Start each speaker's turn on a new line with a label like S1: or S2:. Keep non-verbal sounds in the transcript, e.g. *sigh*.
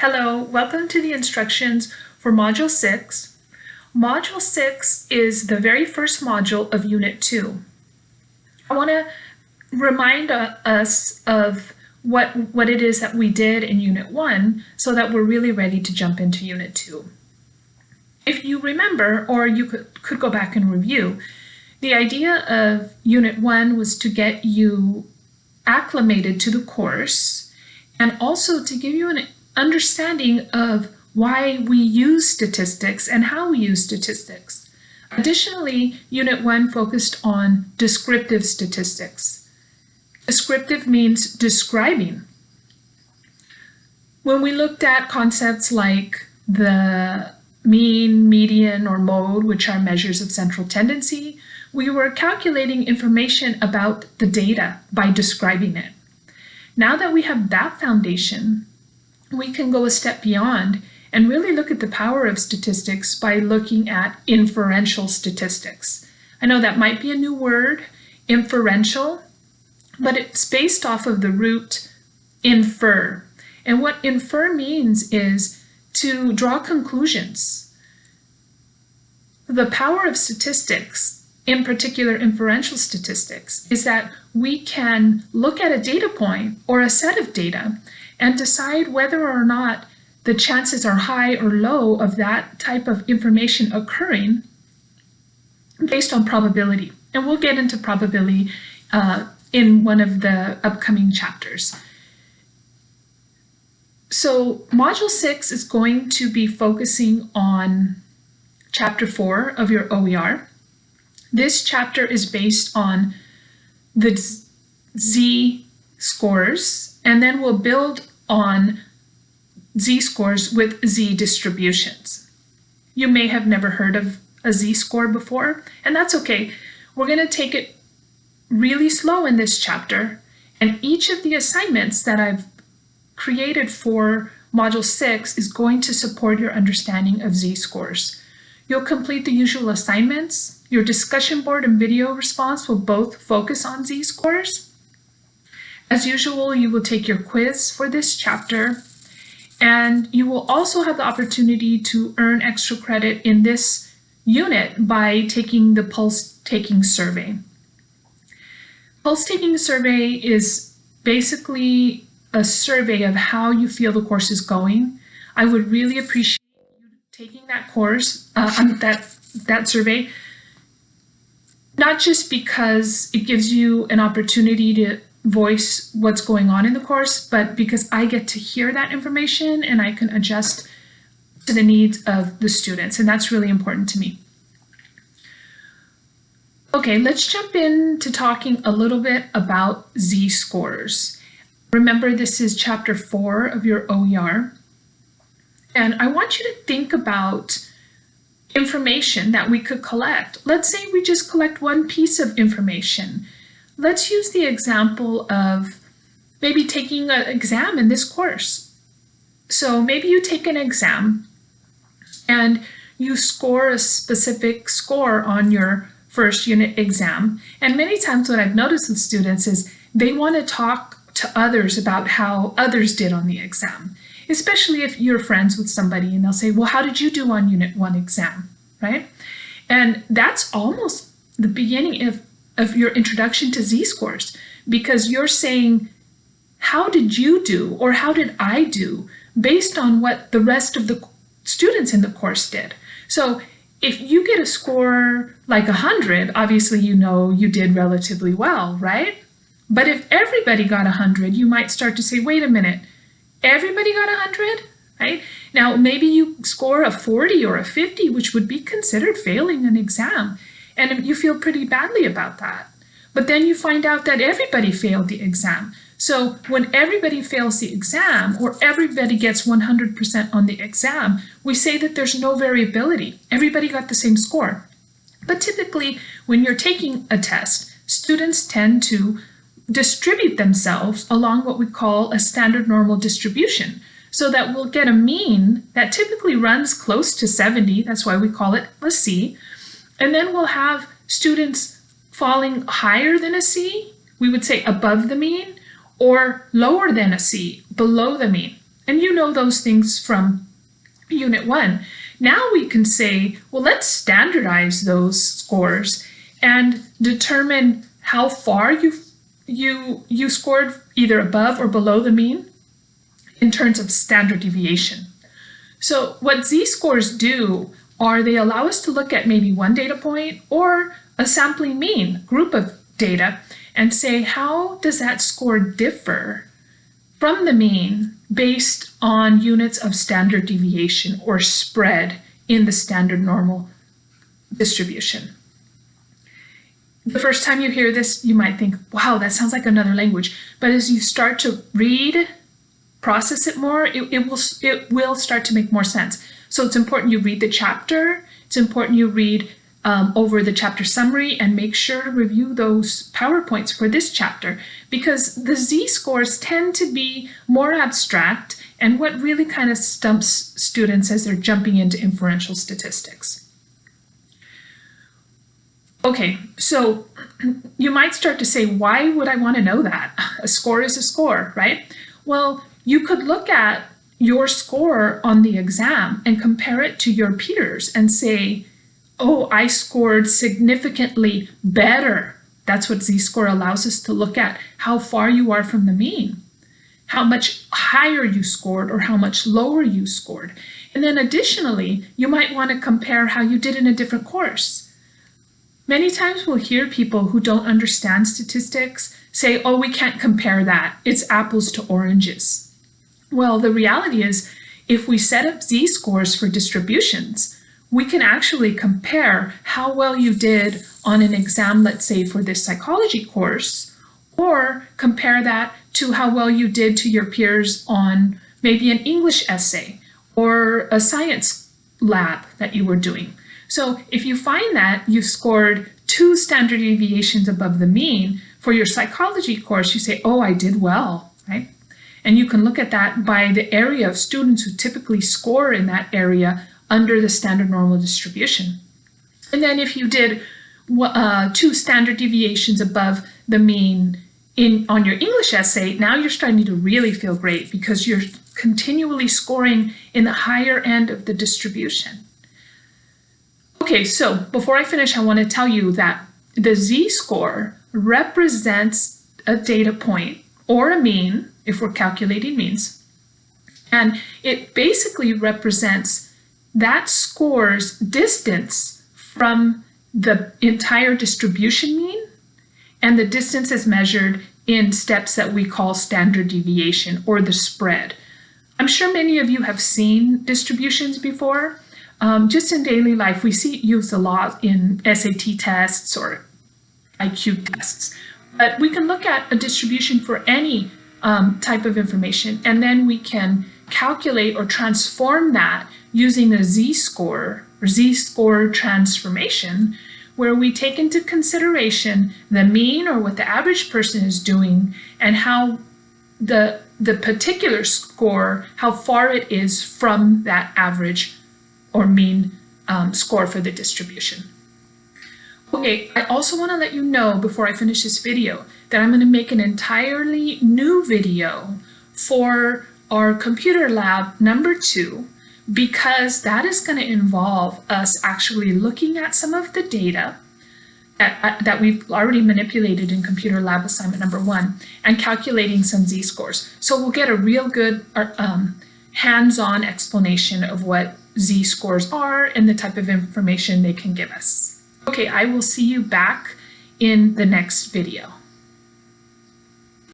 S1: Hello, welcome to the instructions for Module 6. Module 6 is the very first module of Unit 2. I want to remind us of what, what it is that we did in Unit 1 so that we're really ready to jump into Unit 2. If you remember, or you could, could go back and review, the idea of Unit 1 was to get you acclimated to the course and also to give you an understanding of why we use statistics and how we use statistics. Additionally, Unit 1 focused on descriptive statistics. Descriptive means describing. When we looked at concepts like the mean, median, or mode, which are measures of central tendency, we were calculating information about the data by describing it. Now that we have that foundation, we can go a step beyond and really look at the power of statistics by looking at inferential statistics. I know that might be a new word, inferential, but it's based off of the root infer. And what infer means is to draw conclusions. The power of statistics, in particular inferential statistics, is that we can look at a data point or a set of data and decide whether or not the chances are high or low of that type of information occurring based on probability. And we'll get into probability uh, in one of the upcoming chapters. So Module 6 is going to be focusing on Chapter 4 of your OER. This chapter is based on the Z scores, and then we'll build on z-scores with z-distributions. You may have never heard of a z-score before, and that's okay. We're going to take it really slow in this chapter, and each of the assignments that I've created for Module 6 is going to support your understanding of z-scores. You'll complete the usual assignments. Your discussion board and video response will both focus on z-scores. As usual, you will take your quiz for this chapter, and you will also have the opportunity to earn extra credit in this unit by taking the pulse taking survey. Pulse taking survey is basically a survey of how you feel the course is going. I would really appreciate you taking that course, uh, um, that, that survey, not just because it gives you an opportunity to voice what's going on in the course, but because I get to hear that information and I can adjust to the needs of the students, and that's really important to me. Okay, let's jump into talking a little bit about z-scores. Remember, this is chapter four of your OER, and I want you to think about information that we could collect. Let's say we just collect one piece of information. Let's use the example of maybe taking an exam in this course. So maybe you take an exam and you score a specific score on your first unit exam. And many times what I've noticed with students is they want to talk to others about how others did on the exam, especially if you're friends with somebody and they'll say, well, how did you do on unit one exam, right? And that's almost the beginning of of your introduction to z-scores because you're saying, how did you do or how did I do based on what the rest of the students in the course did. So if you get a score like 100, obviously you know you did relatively well, right? But if everybody got 100, you might start to say, wait a minute, everybody got 100? Right? Now, maybe you score a 40 or a 50, which would be considered failing an exam. And you feel pretty badly about that. But then you find out that everybody failed the exam. So when everybody fails the exam or everybody gets 100% on the exam, we say that there's no variability. Everybody got the same score. But typically, when you're taking a test, students tend to distribute themselves along what we call a standard normal distribution so that we'll get a mean that typically runs close to 70. That's why we call it a C. And then we'll have students falling higher than a C, we would say above the mean, or lower than a C, below the mean. And you know those things from Unit 1. Now we can say, well, let's standardize those scores and determine how far you, you, you scored either above or below the mean in terms of standard deviation. So what z-scores do are they allow us to look at maybe one data point or a sampling mean group of data and say how does that score differ from the mean based on units of standard deviation or spread in the standard normal distribution. The first time you hear this, you might think, wow, that sounds like another language. But as you start to read, process it more, it, it, will, it will start to make more sense. So it's important you read the chapter. It's important you read um, over the chapter summary and make sure to review those PowerPoints for this chapter because the z-scores tend to be more abstract and what really kind of stumps students as they're jumping into inferential statistics. Okay, so *clears throat* you might start to say, why would I want to know that? *laughs* A score is a score, right? Well, you could look at your score on the exam and compare it to your peers and say, oh, I scored significantly better. That's what z-score allows us to look at, how far you are from the mean, how much higher you scored or how much lower you scored. And then additionally, you might want to compare how you did in a different course. Many times we'll hear people who don't understand statistics say, oh, we can't compare that. It's apples to oranges. Well, the reality is if we set up z-scores for distributions, we can actually compare how well you did on an exam, let's say for this psychology course, or compare that to how well you did to your peers on maybe an English essay or a science lab that you were doing. So if you find that you scored two standard deviations above the mean for your psychology course, you say, oh, I did well, right? And you can look at that by the area of students who typically score in that area under the standard normal distribution. And then if you did uh, two standard deviations above the mean in on your English essay, now you're starting to really feel great because you're continually scoring in the higher end of the distribution. Okay, so before I finish, I want to tell you that the z-score represents a data point or a mean, if we're calculating means, and it basically represents that scores distance from the entire distribution mean, and the distance is measured in steps that we call standard deviation or the spread. I'm sure many of you have seen distributions before. Um, just in daily life, we see it used a lot in SAT tests or IQ tests. But we can look at a distribution for any um, type of information, and then we can calculate or transform that using a z-score or z-score transformation where we take into consideration the mean or what the average person is doing and how the the particular score, how far it is from that average or mean um, score for the distribution. Okay, I also want to let you know before I finish this video that I'm going to make an entirely new video for our computer lab number two because that is going to involve us actually looking at some of the data that, uh, that we've already manipulated in computer lab assignment number one and calculating some z-scores. So we'll get a real good uh, um, hands-on explanation of what z-scores are and the type of information they can give us. Okay, I will see you back in the next video.